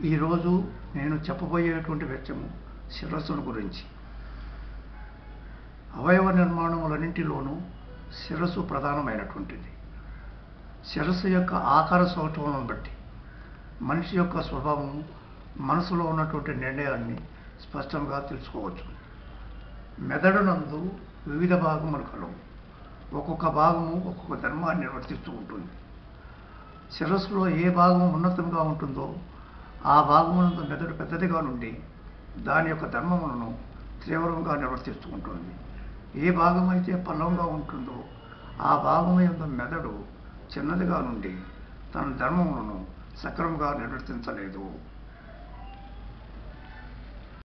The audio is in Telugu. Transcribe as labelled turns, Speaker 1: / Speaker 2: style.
Speaker 1: ఈరోజు నేను చెప్పబోయేటువంటి వెచ్చము శిరస్సును గురించి. అవయవ నిర్మాణములన్నింటిలోనూ శిరస్సు ప్రధానమైనటువంటిది. శిరస్సు యొక్క ఆకార స్వభావం బట్టి మనిషి యొక్క స్వభావం మనసులో ఉన్నటువంటి నిర్ణయాన్ని స్పష్టంగా తెలుసుకోవచ్చు. మెదడునందు వివిధ భాగములు కలవు. ఒక్కొక్క భాగము ఒక్కొక్క ధర్మాన్ని నిర్వర్తిస్తూ ఉంటుంది. శిరస్సులో ఏ భాగం ఉన్నతంగా ఉంటుందో ఆ భాగమునందు మెదడు పెద్దదిగా నుండి దాని యొక్క ధర్మములను తీవ్రంగా నిర్వర్తిస్తూ ఏ భాగమైతే పల్లవంగా పల్లంగా ఉంటుందో ఆ భాగం యొక్క మెదడు చిన్నదిగా నుండి తన ధర్మములను సక్రమంగా నిర్వర్తించలేదు.